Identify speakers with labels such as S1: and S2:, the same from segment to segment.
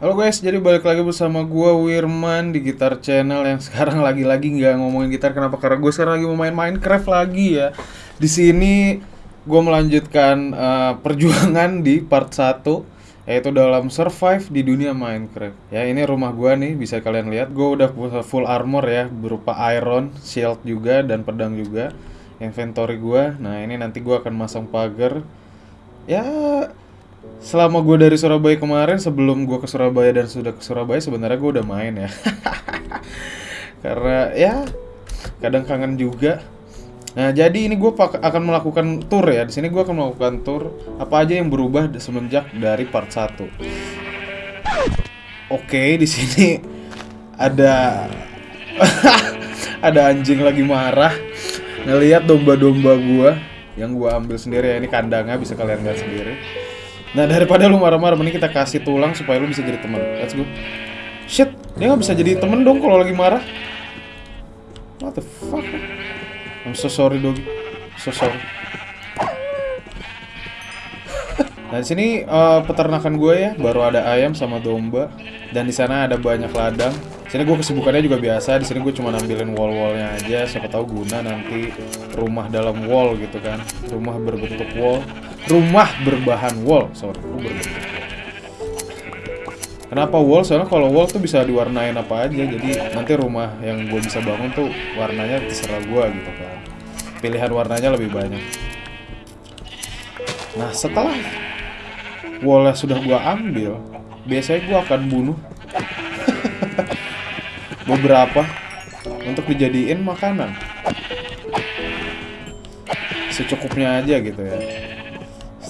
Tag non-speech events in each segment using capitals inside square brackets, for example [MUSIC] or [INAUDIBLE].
S1: Halo guys, jadi balik lagi bersama gua Wirman di Gitar Channel yang sekarang [LAUGHS] lagi-lagi nggak ngomongin gitar. Kenapa? Karena gue sekarang lagi mau main Minecraft lagi ya. Di sini gua melanjutkan eh, perjuangan di part 1 yaitu dalam survive di dunia Minecraft. Ya, ini rumah gua nih, bisa kalian lihat. Gua udah full armor ya, berupa iron, shield juga dan pedang juga. Inventory gua. Nah, ini nanti gua akan masang pagar. Ya, selama gue dari Surabaya kemarin sebelum gue ke Surabaya dan sudah ke Surabaya sebenarnya gue udah main ya. [LAUGHS] Karena ya kadang kangen juga. Nah jadi ini gue akan melakukan tour ya. Di sini gue akan melakukan tour apa aja yang berubah semenjak dari part 1 oke di sini ada [LAUGHS] ada anjing lagi marah. Ngelihat domba-domba gue yang gue ambil sendiri ya. Ini kandangnya bisa kalian lihat sendiri Nah daripada lu marah-marah, mending kita kasih tulang supaya lu bisa jadi teman. Let's go. Shit, dia nggak bisa jadi temen dong kalau lagi marah. What the fuck? I'm so sorry doggy. So sorry. nah di sini uh, peternakan gue ya, baru ada ayam sama domba, dan di sana ada banyak ladang. Sini gue kesibukannya juga biasa. Di sini gue cuma nampilin wall-wallnya aja. Siapa tahu guna nanti rumah dalam wall gitu kan. Rumah berbentuk wall rumah berbahan wall sorry berbentuk Kenapa wall? Soalnya kalau wall tuh bisa diwarnain apa aja. Jadi nanti rumah yang gue bisa bangun tuh warnanya terserah gue gitu kan. Pilihan warnanya lebih banyak. Nah setelah wallnya sudah gue ambil, biasanya gue akan bunuh [LAUGHS] beberapa untuk dijadiin makanan. Secukupnya aja gitu ya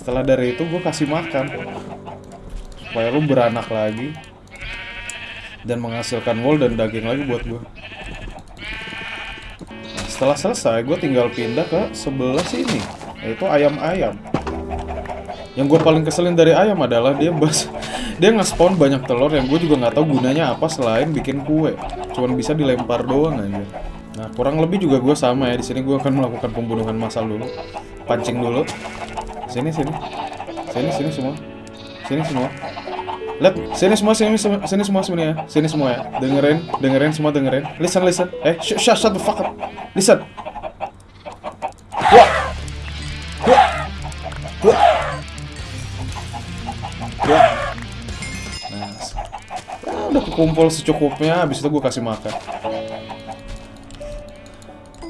S1: setelah dari itu gue kasih makan. Supaya lu beranak lagi. Dan menghasilkan wool dan daging lagi buat gue setelah selesai gue tinggal pindah ke sebelah sini. Yaitu ayam-ayam. Yang gue paling keselin dari ayam adalah dia bas dia nge-spawn banyak telur yang gue juga nggak tahu gunanya apa selain bikin kue. Cuman bisa dilempar doang aja nah kurang lebih juga gue sama ya. Di sini gue akan melakukan pembunuhan massal dulu. Pancing dulu Sini sini. Sini sini semua. Sini semua. Lihat, sini semua, sini semua, sini semua sini ya. Sini semua ya. Dengerin, dengerin semua dengerin. Listen, listen. Eh, shut, shut, shut the fuck up. Listen. Wah. Wah. Wah. Wah. Nah, udah kekumpul secukupnya. Habis itu gue kasih makan.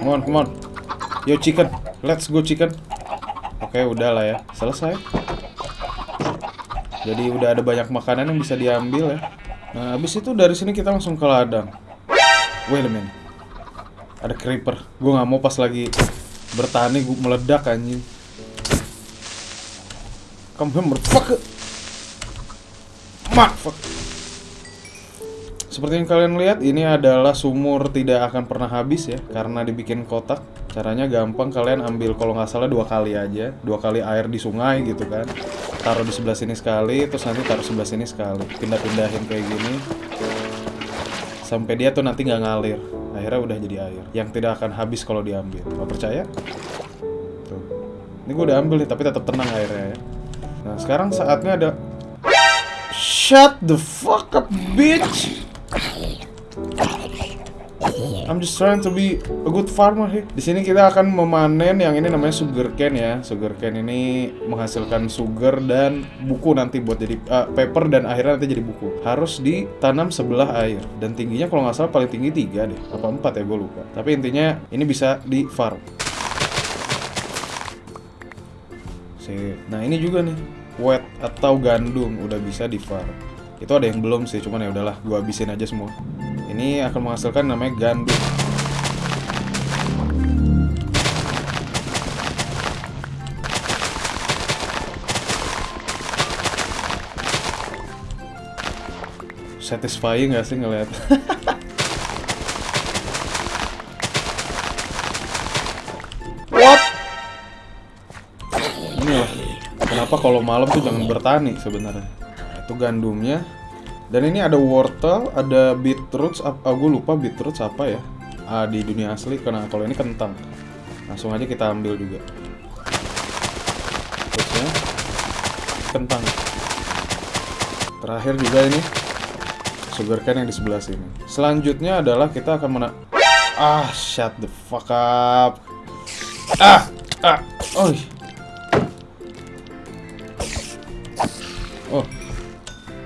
S1: Come on, come on. Yo chicken, let's go chicken. Oke, udah lah ya. Selesai. Jadi udah ada banyak makanan yang bisa diambil ya. Nah, habis itu dari sini kita langsung ke ladang. Wait a minute. Ada creeper. Gue nggak mau pas lagi bertani gue meledak anjing. Come here, motherfucker. Motherfucker. Seperti yang kalian lihat, ini adalah sumur tidak akan pernah habis ya, karena dibikin kotak. Caranya gampang, kalian ambil kalau nggak salah dua kali aja, dua kali air di sungai gitu kan. Taruh di sebelah sini sekali, terus nanti taruh sebelah sini sekali. Pindah-pindahin kayak gini, sampai dia tuh nanti nggak ngalir. Akhirnya udah jadi air, yang tidak akan habis kalau diambil. Gak percaya? Tuh. Ini gue udah ambil nih, tapi tetap tenang airnya ya. Nah, sekarang saatnya ada Shut the fuck up, bitch! I'm just trying to be a good farmer here. Di sini kita akan memanen yang ini namanya sugar cane ya. Sugar cane ini menghasilkan sugar dan buku nanti buat jadi uh, paper dan akhirnya nanti jadi buku. Harus ditanam sebelah air dan tingginya kalau nggak salah paling tinggi tiga deh, apa empat ya gue lupa. Tapi intinya ini bisa di farm. Nah ini juga nih wheat atau gandum udah bisa di farm. Itu ada yang belum sih, cuman ya udahlah, gua habisin aja semua. Ini akan menghasilkan namanya gandum. Satisfying gak sih ngeliat? What? Ini lah. Kenapa kalau malam tuh jangan bertani sebenarnya? Itu gandumnya, dan ini ada wortel, ada beetroot, ah, gue lupa beetroot apa ya ah, di dunia asli. Karena kalau ini kentang, langsung aja kita ambil juga. Terusnya kentang. Terakhir juga ini sugarcane yang di sebelah sini. Selanjutnya adalah kita akan mena... Ah, shut the fuck up. Ah, ah, oh. Oh.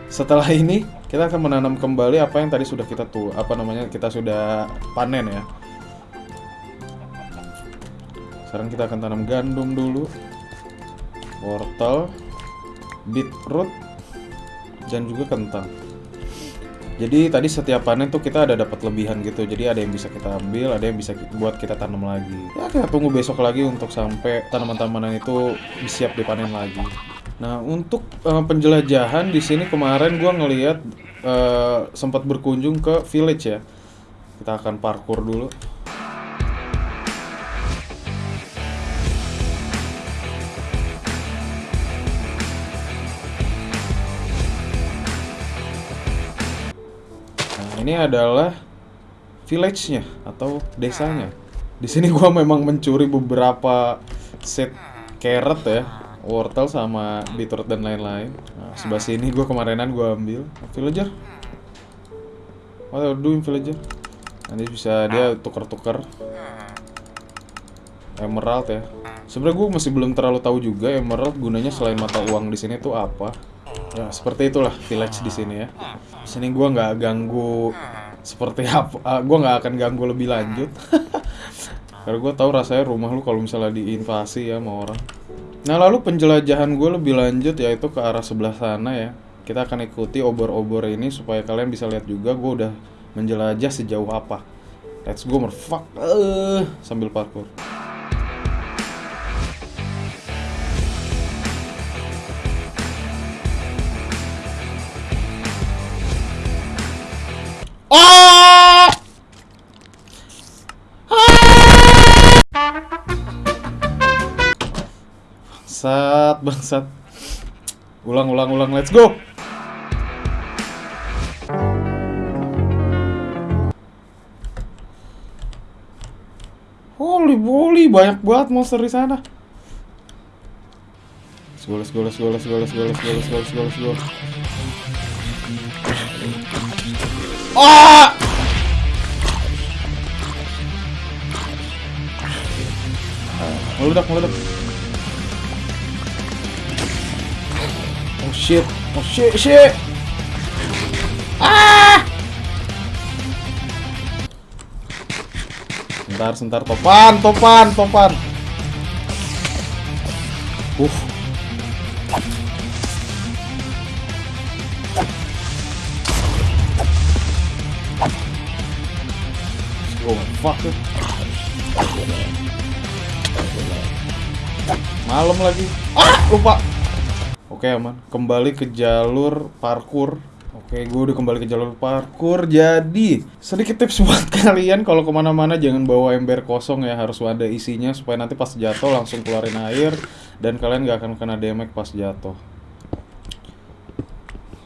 S1: Setelah ini kita akan menanam kembali apa yang tadi sudah kita tuh apa namanya kita sudah panen ya. Sekarang kita akan tanam gandum dulu, wortel, beetroot, dan juga kentang. Jadi tadi setiap panen tuh kita ada dapat lebihan gitu. Jadi ada yang bisa kita ambil, ada yang bisa buat kita tanam lagi. Ya kita tunggu besok lagi untuk sampai tanaman-tanaman itu siap dipanen lagi. Nah untuk uh, penjelajahan di sini kemarin gua ngelihat uh, sempat berkunjung ke village ya. Kita akan parkour dulu. ini adalah village-nya atau desanya. Di sini gua memang mencuri beberapa set carrot ya, wortel sama beetroot dan lain-lain. Nah, sebelah sini gua kemarinan gua ambil villager. What are you doing villager? Nanti bisa dia tuker-tuker emerald ya. Sebenarnya gue masih belum terlalu tahu juga emerald gunanya selain mata uang di sini tuh apa. Ya, seperti itulah village di sini ya. Di sini gue nggak ganggu seperti apa. Uh, ah, gue nggak akan ganggu lebih lanjut. [LAUGHS] Karena gue tahu rasanya rumah lu kalau misalnya diinvasi ya sama orang. Nah lalu penjelajahan gue lebih lanjut yaitu ke arah sebelah sana ya. Kita akan ikuti obor-obor ini supaya kalian bisa lihat juga gue udah menjelajah sejauh apa. Let's go merfuck uh, sambil parkour. Bangsat, bangsat. Ulang, ulang, ulang. Let's go. Holy moly, banyak banget monster di sana. Let's go, let's go, let's go, let's go, let's. Ah! Meledak, meledak. Shit. Oh shit, shit. Ah! Sebentar, sebentar. Topan, topan, topan. Uh. Oh, fuck. Malam lagi. Ah, lupa. Oke aman. Kembali ke jalur parkur. Oke, gue udah kembali ke jalur parkur. Jadi, sedikit tips [LAUGHS] buat kalian kalau ke mana-mana jangan bawa ember kosong ya, harus ada isinya supaya nanti pas jatuh langsung keluarin air dan kalian gak akan kena damage pas jatuh.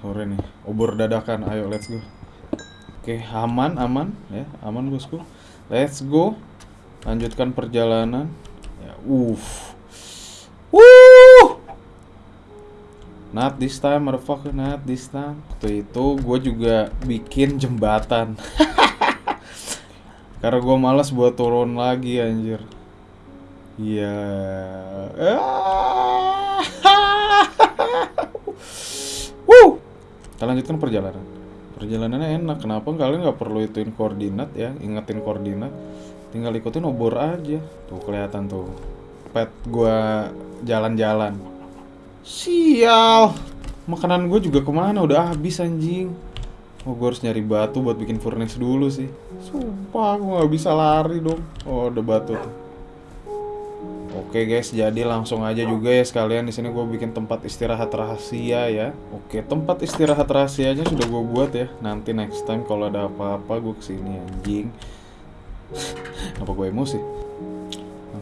S1: Sore nih, obor dadakan. Ayo, let's go. Oke, aman, aman ya, aman bosku. Let's go. Lanjutkan perjalanan. Ya, uff. Wuh. Not this time, motherfucker, not this time. Waktu itu gue juga bikin jembatan. [LAUGHS] Karena gue malas buat turun lagi, anjir. Iya. [LAUGHS] Yeah. Woo! Kita lanjutkan perjalanan. Perjalanannya enak. Kenapa kalian nggak perlu ituin koordinat ya? Ingetin koordinat. Tinggal ikutin obor aja. Tuh kelihatan tuh. Pet gue jalan-jalan. Sial. Makanan gue juga ke mana? Udah habis anjing. Oh, gue harus nyari batu buat bikin furnace dulu sih. Sumpah, gue gak bisa lari dong. Oh, ada batu tuh. Oke guys, jadi langsung aja juga ya sekalian di sini gue bikin tempat istirahat rahasia ya. Oke, tempat istirahat rahasianya sudah gue buat ya. Nanti next time kalau ada apa-apa gue ke sini anjing. [LAUGHS] Apa gue emosi?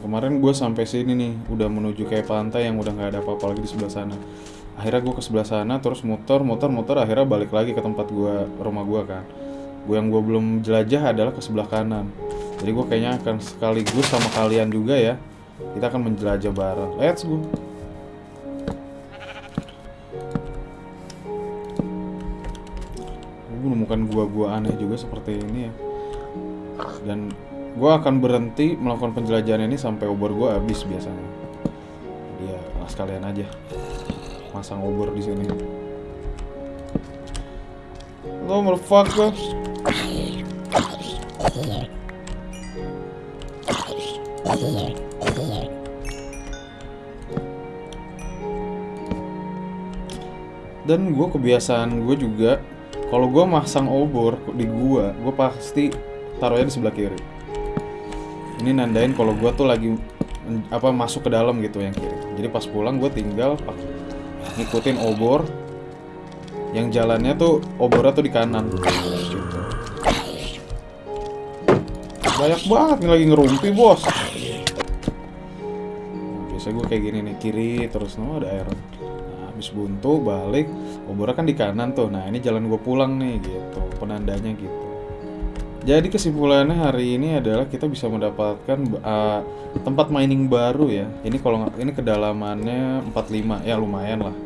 S1: Kemarin gue sampai sini nih udah menuju kayak pantai yang udah nggak ada apa-apa lagi di sebelah sana. Akhirnya gue ke sebelah sana terus muter muter muter akhirnya balik lagi ke tempat gue rumah gue kan. Gue yang gue belum jelajah adalah ke sebelah kanan. Jadi gue kayaknya akan sekaligus sama kalian juga ya kita akan menjelajah bareng. Let's go. Gue menemukan gua-gua aneh juga seperti ini ya. Dan gue akan berhenti melakukan penjelajahan ini sampai obor gue habis biasanya. Dia lah sekalian aja. Masang obor di sini. Lo motherfucker dan gue kebiasaan gue juga kalau gue masang obor di gua gue pasti taruhnya di sebelah kiri ini nandain kalau gue tuh lagi apa masuk ke dalam gitu yang kiri jadi pas pulang gue tinggal ngikutin obor. Yang jalannya tuh obornya tuh di kanan. Gitu. banyak banget nih lagi ngerumpi bos. Nah, biasa gue kayak gini nih kiri terus no ada air. Nah, habis buntu balik obornya kan di kanan tuh. Nah ini jalan gue pulang nih gitu penandanya gitu jadi kesimpulannya hari ini adalah kita bisa mendapatkan uh, tempat mining baru ya. Ini kalau ini kedalamannya 45 ya lumayan lah.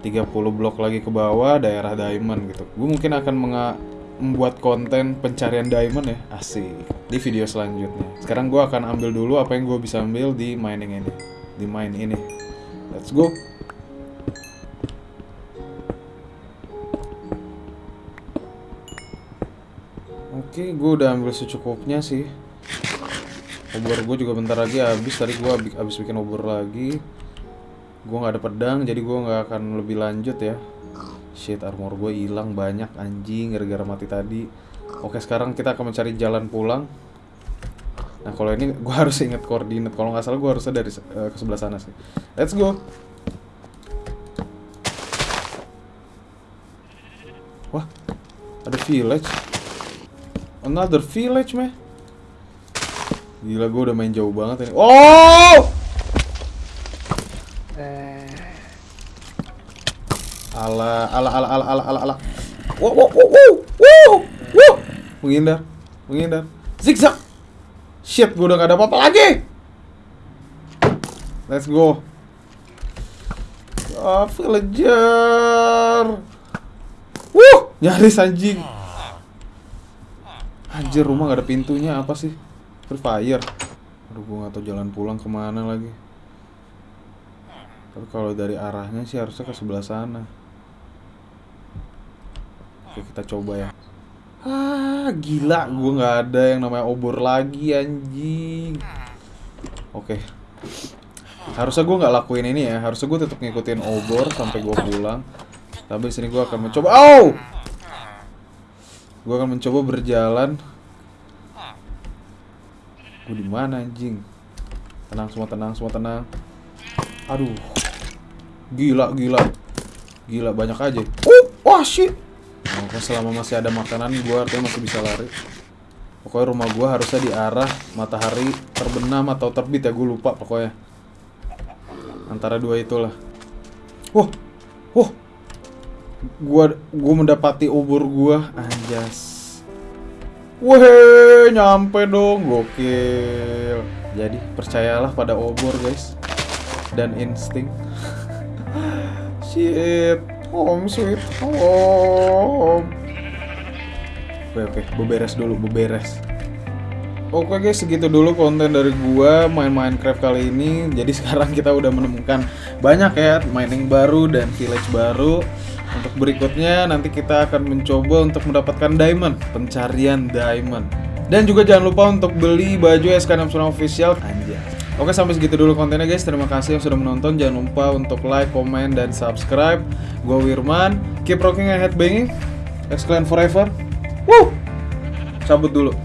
S1: 30 blok lagi ke bawah daerah diamond gitu. Gue mungkin akan membuat konten pencarian diamond ya. Asik. Di video selanjutnya. Sekarang gue akan ambil dulu apa yang gue bisa ambil di mining ini. Di mine ini. Let's go. Oke, gue udah ambil secukupnya sih. Obor gue juga bentar lagi habis. Tadi gue habis, bikin obor lagi. Gue nggak ada pedang, jadi gue nggak akan lebih lanjut ya. Shit, armor gue hilang banyak anjing gara-gara mati tadi. Oke, sekarang kita akan mencari jalan pulang. Nah, kalau ini gue [LAUGHS] harus inget koordinat. Kalau nggak salah gue harusnya dari eh, ke sebelah sana sih. Let's go. Wah, ada village. Another village, meh. Gila, gue udah main jauh banget ini. Oh! Ala, ala, ala, ala, ala, ala, ala. Wow, wow, wow, wow, wow, wow. Menghindar, menghindar. Zigzag. Shit, gue udah gak ada apa-apa lagi. Let's go. Ah, villager. Wuh, nyaris anjing. Anjir, rumah gak ada pintunya apa sih? Free fire. Aduh, gue gak jalan pulang ke mana lagi. Tapi kalau dari arahnya sih harusnya ke sebelah sana. Oke, kita coba ya. Ah, gila, gue nggak ada yang namanya obor lagi anjing. Oke. Harusnya gue nggak lakuin ini ya. Harusnya gue tetap ngikutin obor sampai gue pulang. Tapi sini gue akan mencoba. Oh! Gue akan mencoba berjalan. Gue di mana anjing? Tenang semua, tenang semua, tenang. Aduh. Gila, gila. Gila banyak aja. Oh, wah shit. Nah, pokoknya selama masih ada makanan gue artinya masih bisa lari. Pokoknya rumah gue harusnya di arah matahari terbenam atau terbit ya gue lupa pokoknya. Antara dua itulah. Wah, wah. Gua gua mendapati obor gua anjas. Weh, nyampe dong, gokil. Jadi percayalah pada obor guys dan insting. [LAUGHS] Shit, home sweet home. Oke oke, beberes dulu, beberes. Oke guys, segitu dulu konten dari gua main Minecraft kali ini. Jadi [LAUGHS] sekarang kita udah menemukan banyak ya mining baru dan village baru. Untuk berikutnya nanti kita akan mencoba untuk mendapatkan diamond, pencarian diamond. Dan juga jangan lupa untuk beli baju SK69 official. Anjay. Oke sampai segitu dulu kontennya guys. Terima kasih yang sudah menonton. Jangan lupa untuk like, comment, dan subscribe. Gue Wirman. Keep rocking and headbanging. X-Clan forever. Woo! Cabut dulu.